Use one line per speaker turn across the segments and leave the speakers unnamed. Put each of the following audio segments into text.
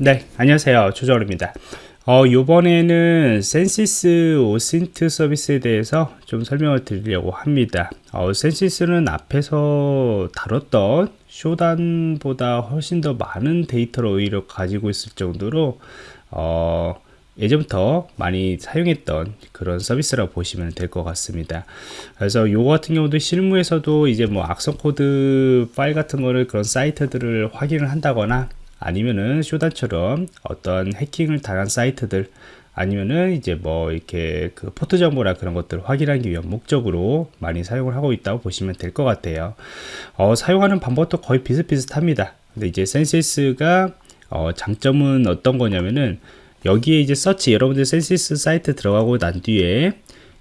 네, 안녕하세요. 조정원입니다. 어, 요번에는 Censys OSINT 서비스에 대해서 좀 설명을 드리려고 합니다. 어, Censys는 앞에서 다뤘던 Shodan보다 훨씬 더 많은 데이터를 오히려 가지고 있을 정도로 어, 예전부터 많이 사용했던 그런 서비스라고 보시면 될 것 같습니다. 그래서 요거 같은 경우도 실무에서도 이제 뭐 악성 코드 파일 같은 거를 그런 사이트들을 확인을 한다거나 아니면은 Shodan처럼 어떤 해킹을 당한 사이트들 아니면은 이제 뭐 이렇게 그 포트 정보나 그런 것들을 확인하기 위한 목적으로 많이 사용을 하고 있다고 보시면 될 것 같아요. 어, 사용하는 방법도 거의 비슷비슷합니다. 근데 이제 Censys가 어, 장점은 어떤 거냐면은 여기에 이제 search 여러분들 Censys 사이트 들어가고 난 뒤에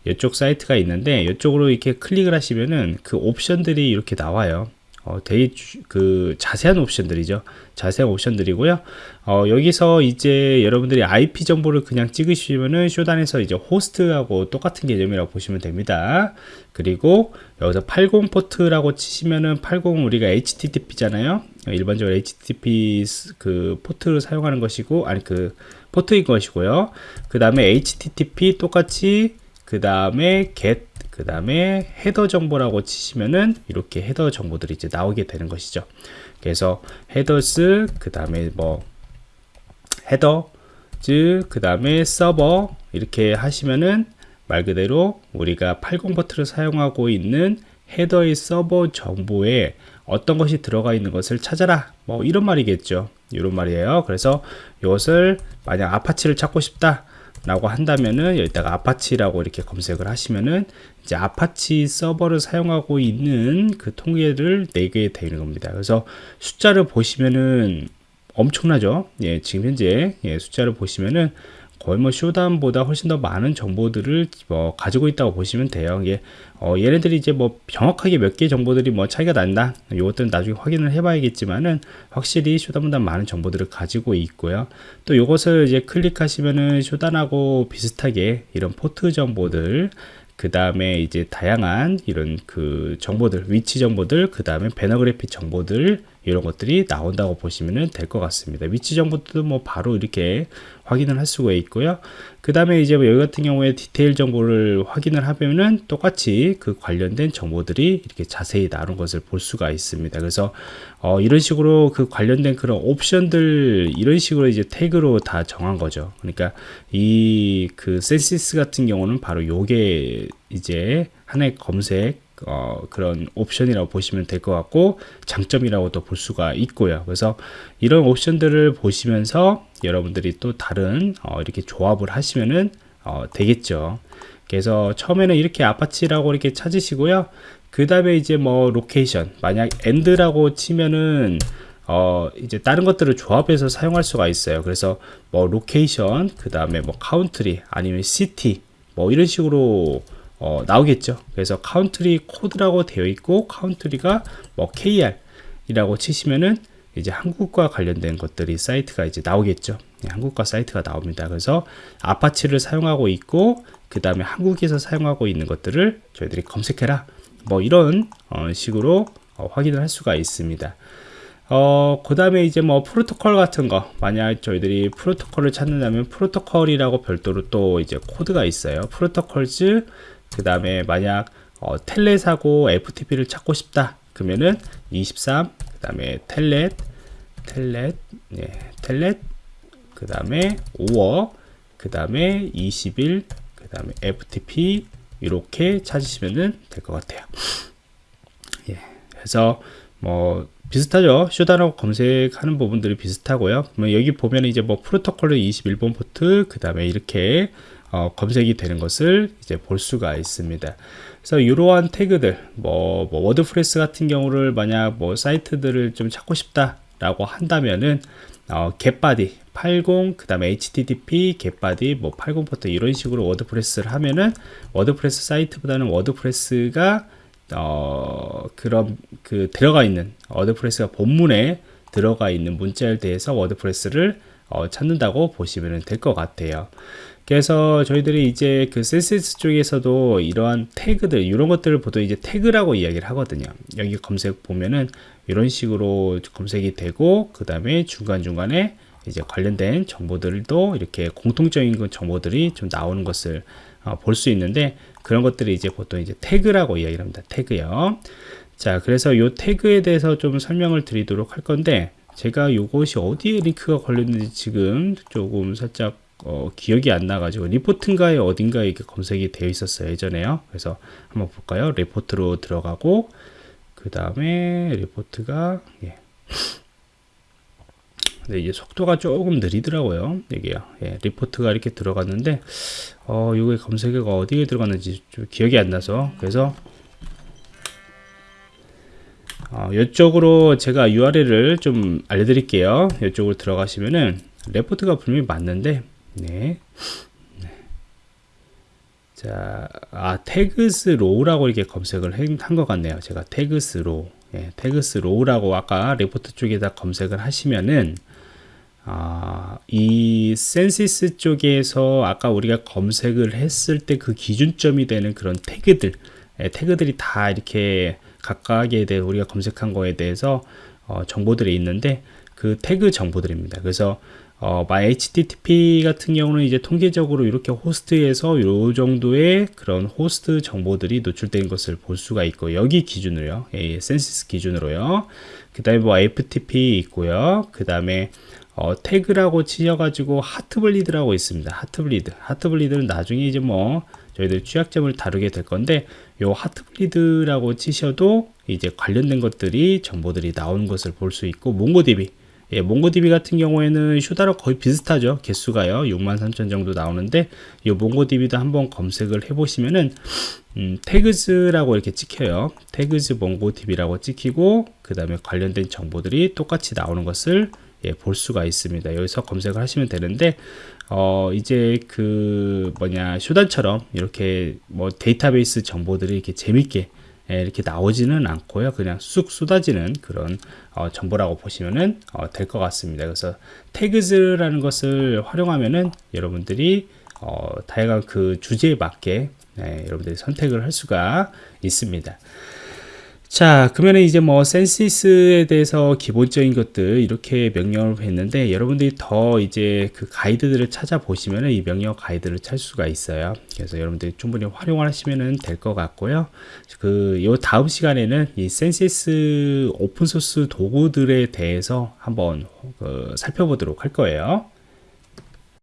이쪽 사이트가 있는데 이쪽으로 이렇게 클릭을 하시면은 그 옵션들이 이렇게 나와요. 어, 주, 그 자세한 옵션들이죠. 자세한 옵션들이고요. 어, 여기서 이제 여러분들이 IP 정보를 그냥 찍으시면은 Shodan에서 이제 호스트하고 똑같은 개념이라고 보시면 됩니다. 그리고 여기서 80 포트라고 치시면은 80 우리가 HTTP잖아요. 일반적으로 HTTP 그 포트를 사용하는 것이고 아니 그 포트인 것이고요. 그 다음에 HTTP 똑같이 그 다음에 get 그 다음에 헤더 정보라고 치시면은 이렇게 헤더 정보들이 이제 나오게 되는 것이죠. 그래서 headers 그 다음에 뭐 headers 그 다음에 서버 이렇게 하시면은 말 그대로 우리가 80 포트를 사용하고 있는 헤더의 서버 정보에 어떤 것이 들어가 있는 것을 찾아라. 뭐 이런 말이겠죠. 이런 말이에요. 그래서 이것을 만약 Apache를 찾고 싶다 라고 한다면은 여기다가 Apache라고 이렇게 검색을 하시면은 이제 아파치 서버를 사용하고 있는 그 통계를 내게 되는 겁니다. 그래서 숫자를 보시면은 엄청나죠. 예, 지금 현재 예, 숫자를 보시면은 거의 뭐 Shodan보다 훨씬 더 많은 정보들을 뭐 가지고 있다고 보시면 돼요. 이게 어, 얘네들이 이제 뭐 정확하게 몇 개 정보들이 뭐 차이가 난다. 이것들은 나중에 확인을 해봐야겠지만은 확실히 Shodan보다 많은 정보들을 가지고 있고요. 또 이것을 이제 클릭하시면은 Shodan하고 비슷하게 이런 포트 정보들 그 다음에 이제 다양한 이런 그 정보들 위치 정보들 그 다음에 banner grabbing 정보들 이런 것들이 나온다고 보시면 될 것 같습니다. 위치 정보도 뭐 바로 이렇게 확인을 할 수가 있고요. 그 다음에 이제 뭐 여기 같은 경우에 디테일 정보를 확인을 하면은 똑같이 그 관련된 정보들이 이렇게 자세히 나온 것을 볼 수가 있습니다. 그래서 어 이런 식으로 그 관련된 그런 옵션들 이런 식으로 이제 태그로 다 정한 거죠. 그러니까 이 그 Censys 같은 경우는 바로 요게 이제 하나의 검색 어, 그런 옵션이라고 보시면 될 것 같고 장점이라고도 볼 수가 있고요. 그래서 이런 옵션들을 보시면서 여러분들이 또 다른 어, 이렇게 조합을 하시면은 어, 되겠죠. 그래서 처음에는 이렇게 Apache라고 이렇게 찾으시고요. 그 다음에 이제 뭐 location 만약 AND라고 치면은 어 이제 다른 것들을 조합해서 사용할 수가 있어요. 그래서 뭐 location 그 다음에 뭐 country 아니면 city 뭐 이런 식으로 어, 나오겠죠. 그래서 country code라고 되어 있고 country가 뭐 KR 이라고 치시면은 이제 한국과 관련된 것들이 사이트가 이제 나오겠죠. 네, 한국과 사이트가 나옵니다. 그래서 Apache를 사용하고 있고 그 다음에 한국에서 사용하고 있는 것들을 저희들이 검색해라. 뭐 이런 어, 식으로 어, 확인을 할 수가 있습니다. 어, 그 다음에 이제 뭐 프로토콜 같은 거 만약 저희들이 프로토콜을 찾는다면 프로토콜이라고 별도로 또 이제 코드가 있어요. 프로토콜즈 그 다음에 만약 어, 텔렛하고 FTP를 찾고 싶다 그러면은 23 그 다음에 텔렛 텔렛 예, 텔렛 그 다음에 OR 그 다음에 21 그 다음에 FTP 이렇게 찾으시면 될 것 같아요. 예, 그래서 뭐 비슷하죠. Shodan하고 검색하는 부분들이 비슷하고요. 여기 보면 이제 뭐 프로토콜로 21번 포트 그 다음에 이렇게 어, 검색이 되는 것을 이제 볼 수가 있습니다. 그래서 이러한 태그들, 뭐, 뭐 WordPress 같은 경우를 만약 뭐 사이트들을 좀 찾고 싶다라고 한다면은 어, get body 80 그 다음에 http get body 뭐80 포트 이런 식으로 WordPress를 하면은 WordPress 사이트보다는 WordPress가 어, 그런 그 들어가 있는 WordPress가 본문에 들어가 있는 문자에 대해서 WordPress를 어, 찾는다고 보시면 될 것 같아요. 그래서 저희들이 이제 그 CSS 쪽에서도 이러한 태그들 이런 것들을 보통 이제 태그라고 이야기를 하거든요 여기 검색 보면은 이런 식으로 검색이 되고 그 다음에 중간중간에 이제 관련된 정보들도 이렇게 공통적인 그 정보들이 좀 나오는 것을 어, 볼수 있는데 그런 것들이 이제 보통 이제 태그라고 이야기를 합니다. 태그요. 자, 그래서 이 태그에 대해서 좀 설명을 드리도록 할 건데 제가 이것이 어디에 링크가 걸렸는지 지금 조금 살짝 어, 기억이 안 나가지고 리포트인가에 어딘가에 이렇게 검색이 되어 있었어요 예전에요. 그래서 한번 볼까요? 리포트로 들어가고 그 다음에 리포트가 예. 네, 이제 속도가 조금 느리더라고요 이게요 예, 리포트가 이렇게 들어갔는데 어 이게 검색어가 어디에 들어갔는지 좀 기억이 안 나서. 그래서 어, 이쪽으로 제가 URL을 좀 알려드릴게요. 이쪽으로 들어가시면은 레포트가 분명히 맞는데, 네. 네. 자, 아, tags raw라고 이렇게 검색을 한 것 같네요. 제가 tags raw, 예, tags raw라고 아까 레포트 쪽에다 검색을 하시면은, 아, 이 Censys 쪽에서 아까 우리가 검색을 했을 때 그 기준점이 되는 그런 태그들, 예, 태그들이 다 이렇게 각각에 대해 우리가 검색한 거에 대해서 어, 정보들이 있는데 그 태그 정보들입니다. 그래서 어, 뭐 HTTP 같은 경우는 이제 통계적으로 이렇게 호스트에서 요 정도의 그런 호스트 정보들이 노출된 것을 볼 수가 있고 여기 기준으로요. 예, Censys 기준으로요. 그 다음에 뭐 FTP 있고요. 그 다음에 어, 태그라고 치셔가지고 Heartbleed라고 있습니다. Heartbleed. Heartbleed는 나중에 이제 뭐 저희들 취약점을 다루게 될 건데 요 Heartbleed라고 치셔도 이제 관련된 것들이 정보들이 나오는 것을 볼 수 있고 MongoDB 예, MongoDB 같은 경우에는 슈다로 거의 비슷하죠. 개수가요. 63,000 정도 나오는데 이 MongoDB도 한번 검색을 해 보시면은 음, tags라고 이렇게 찍혀요. tags MongoDB라고 찍히고 그 다음에 관련된 정보들이 똑같이 나오는 것을 예, 볼 수가 있습니다. 여기서 검색을 하시면 되는데 어, 이제 그 뭐냐 Shodan처럼 이렇게 뭐 데이터베이스 정보들이 이렇게 재밌게 예, 이렇게 나오지는 않고요. 그냥 쑥 쏟아지는 그런 어, 정보라고 보시면은 어, 될 것 같습니다. 그래서 태그즈라는 것을 활용하면은 여러분들이 어, 다양한 그 주제에 맞게 네, 여러분들이 선택을 할 수가 있습니다. 자, 그러면 이제 뭐 센시스에 대해서 기본적인 것들 이렇게 명령을 했는데 여러분들이 더 이제 그 가이드들을 찾아보시면 이 명령 가이드를 찾을 수가 있어요. 그래서 여러분들이 충분히 활용을 하시면 될 것 같고요. 그, 요 다음 시간에는 이 센시스 오픈소스 도구들에 대해서 한번 그 살펴보도록 할 거예요.